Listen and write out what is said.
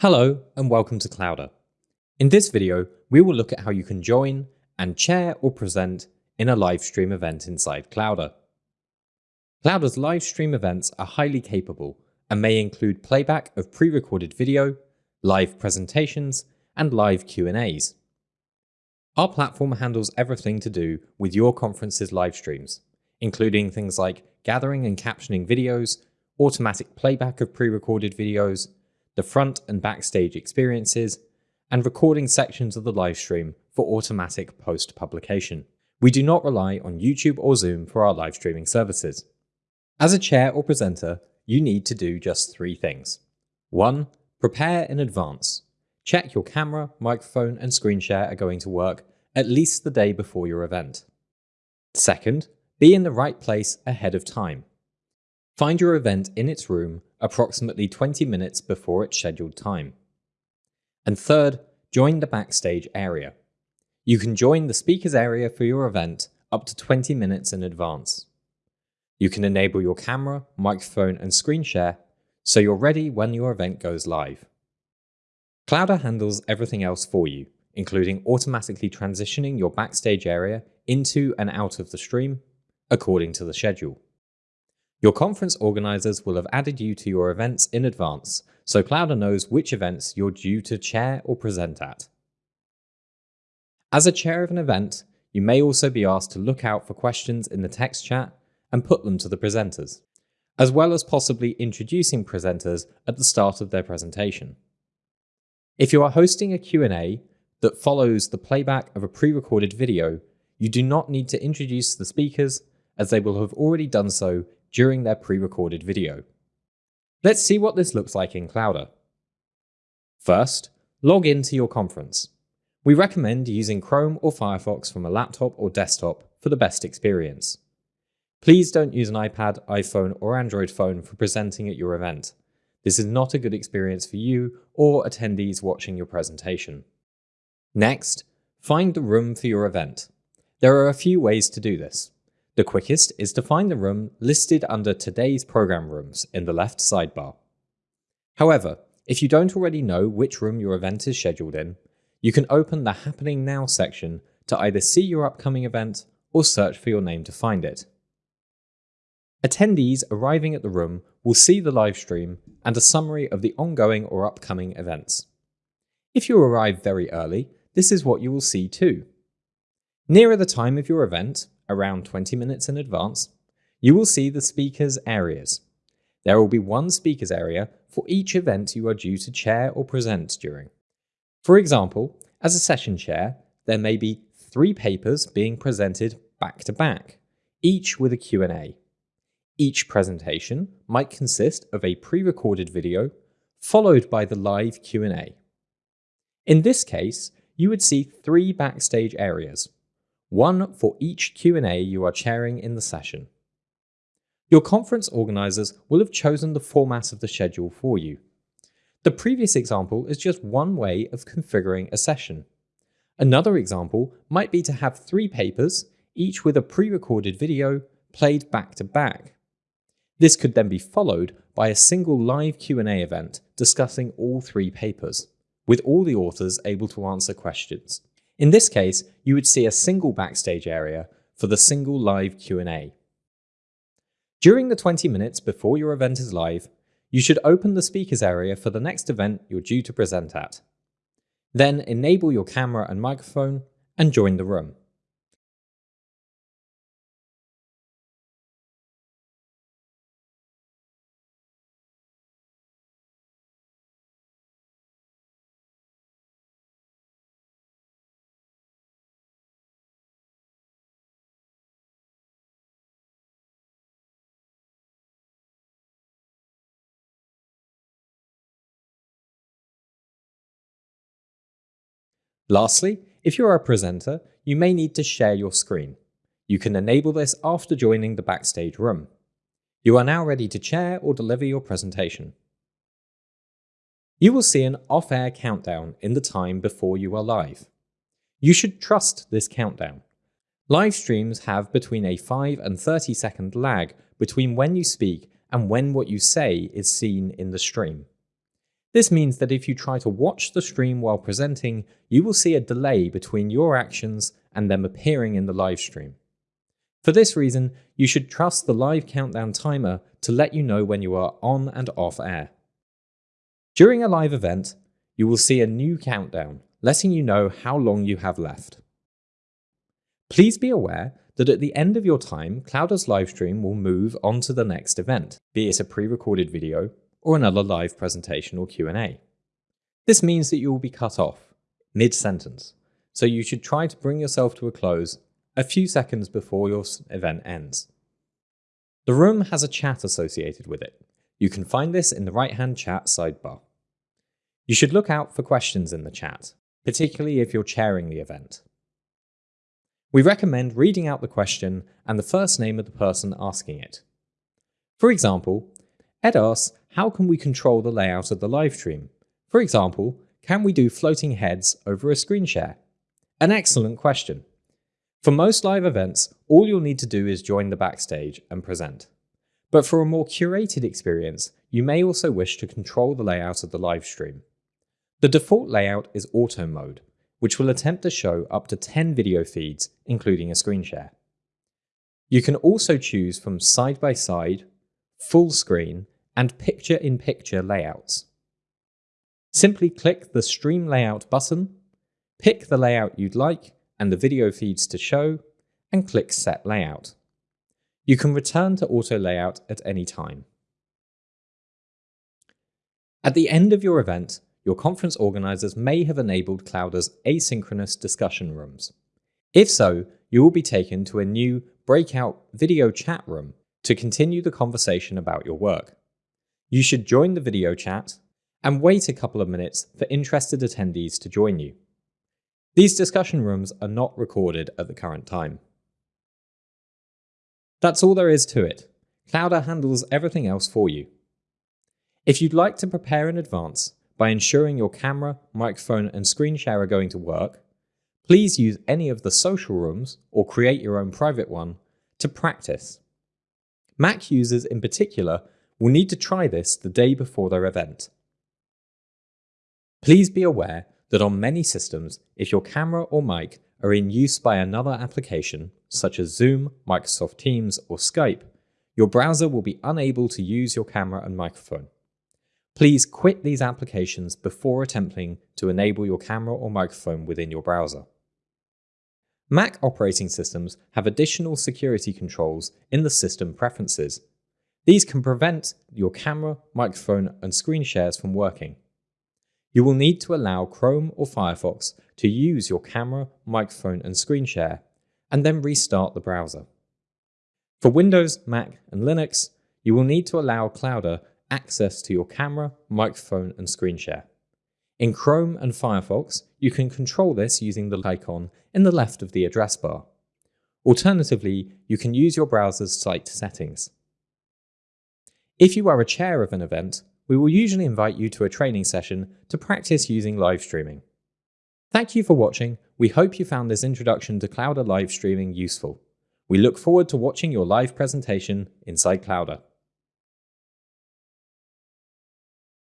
Hello and welcome to Clowder. In this video, we will look at how you can join and chair or present in a live stream event inside Clowder. Clowder's live stream events are highly capable and may include playback of pre-recorded video, live presentations, and live Q&As. Our platform handles everything to do with your conference's live streams, including things like gathering and captioning videos, automatic playback of pre-recorded videos, the front and backstage experiences, and recording sections of the livestream for automatic post-publication. We do not rely on YouTube or Zoom for our live streaming services. As a chair or presenter, you need to do just three things. 1. Prepare in advance. Check your camera, microphone, and screen share are going to work at least the day before your event. Second, be in the right place ahead of time. Find your event in its room approximately 20 minutes before its scheduled time. And third, join the backstage area. You can join the speakers area for your event up to 20 minutes in advance. You can enable your camera, microphone and screen share so you're ready when your event goes live. Clowder handles everything else for you, including automatically transitioning your backstage area into and out of the stream according to the schedule. Your conference organizers will have added you to your events in advance, so Clowder knows which events you're due to chair or present at. As a chair of an event, you may also be asked to look out for questions in the text chat and put them to the presenters, as well as possibly introducing presenters at the start of their presentation. If you are hosting a Q&A that follows the playback of a pre-recorded video, you do not need to introduce the speakers as they will have already done so during their pre-recorded video. Let's see what this looks like in Clowder. First, log into your conference. We recommend using Chrome or Firefox from a laptop or desktop for the best experience. Please don't use an iPad, iPhone or Android phone for presenting at your event. This is not a good experience for you or attendees watching your presentation. Next, find the room for your event. There are a few ways to do this. The quickest is to find the room listed under today's program rooms in the left sidebar. However, if you don't already know which room your event is scheduled in, you can open the Happening Now section to either see your upcoming event or search for your name to find it. Attendees arriving at the room will see the live stream and a summary of the ongoing or upcoming events. If you arrive very early, this is what you will see too. Nearer the time of your event, around 20 minutes in advance, you will see the speakers areas. There will be one speakers area for each event you are due to chair or present during. For example, as a session chair, there may be three papers being presented back to back, each with a Q&A. Each presentation might consist of a pre-recorded video followed by the live Q&A. In this case, you would see three backstage areas, one for each Q&A you are chairing in the session. Your conference organizers will have chosen the format of the schedule for you. The previous example is just one way of configuring a session. Another example might be to have three papers, each with a pre-recorded video, played back to back. This could then be followed by a single live Q&A event discussing all three papers, with all the authors able to answer questions. In this case, you would see a single backstage area for the single live Q&A. During the 20 minutes before your event is live, you should open the speakers area for the next event you're due to present at. Then enable your camera and microphone and join the room. Lastly, if you're a presenter, you may need to share your screen. You can enable this after joining the backstage room. You are now ready to chair or deliver your presentation. You will see an off-air countdown in the time before you are live. You should trust this countdown. Live streams have between a 5 and 30 second lag between when you speak and when what you say is seen in the stream. This means that if you try to watch the stream while presenting, you will see a delay between your actions and them appearing in the live stream. For this reason, you should trust the live countdown timer to let you know when you are on and off air. During a live event, you will see a new countdown, letting you know how long you have left. Please be aware that at the end of your time, Clowder's livestream will move on to the next event, be it a pre-recorded video or another live presentation or Q&A. This means that you will be cut off mid-sentence, so you should try to bring yourself to a close a few seconds before your event ends. The room has a chat associated with it. You can find this in the right-hand chat sidebar. You should look out for questions in the chat, particularly if you're chairing the event. We recommend reading out the question and the first name of the person asking it. For example, Ed asks, how can we control the layout of the live stream? For example, can we do floating heads over a screen share? An excellent question. For most live events, all you'll need to do is join the backstage and present. But for a more curated experience, you may also wish to control the layout of the live stream. The default layout is auto mode, which will attempt to show up to 10 video feeds, including a screen share. You can also choose from side-by-side, -side, full screen, and picture-in-picture -picture layouts. Simply click the Stream Layout button, pick the layout you'd like and the video feeds to show, and click Set Layout. You can return to auto layout at any time. At the end of your event, your conference organizers may have enabled Clowder's asynchronous discussion rooms. If so, you will be taken to a new breakout video chat room to continue the conversation about your work. You should join the video chat and wait a couple of minutes for interested attendees to join you. These discussion rooms are not recorded at the current time. That's all there is to it. Clowder handles everything else for you. If you'd like to prepare in advance, by ensuring your camera, microphone and screen share are going to work, please use any of the social rooms or create your own private one to practice. Mac users in particular will need to try this the day before their event. Please be aware that on many systems, if your camera or mic are in use by another application, such as Zoom, Microsoft Teams, or Skype, your browser will be unable to use your camera and microphone. Please quit these applications before attempting to enable your camera or microphone within your browser. Mac operating systems have additional security controls in the system preferences. These can prevent your camera, microphone, and screen shares from working. You will need to allow Chrome or Firefox to use your camera, microphone, and screen share, and then restart the browser. For Windows, Mac, and Linux, you will need to allow Clowder access to your camera, microphone, and screen share. In Chrome and Firefox, you can control this using the icon in the left of the address bar. Alternatively, you can use your browser's site settings. If you are a chair of an event, we will usually invite you to a training session to practice using live streaming. Thank you for watching. We hope you found this introduction to Clowder live streaming useful. We look forward to watching your live presentation inside Clowder.